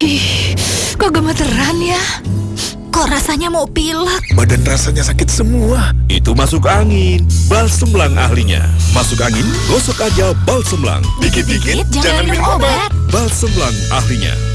Ih, kok gemeteran ya? Kok rasanya mau pilek? Badan rasanya sakit semua. Itu masuk angin. Balsemlang ahlinya. Masuk angin, gosok aja balsemlang. Dikit-dikit, jangan minum obat. Balsemlang ahlinya.